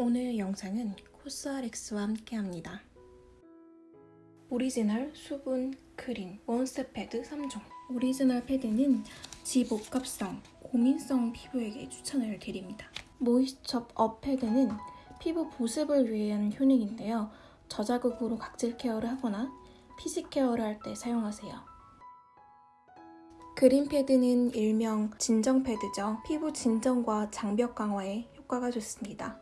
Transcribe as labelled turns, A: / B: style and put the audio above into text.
A: 오늘 영상은 코스알엑스와 함께합니다. 오리지널 수분 그린 One Step 패드 3종 오리지널 패드는 지복합성, 고민성 피부에게 추천을 드립니다. Moisture Up 패드는 피부 보습을 위한 효능인데요. 저자극으로 각질 care를 하거나 피지 care를 할 때 사용하세요. green 패드는 일명 진정 패드죠. 피부 진정과 장벽 강화에 효과가 좋습니다.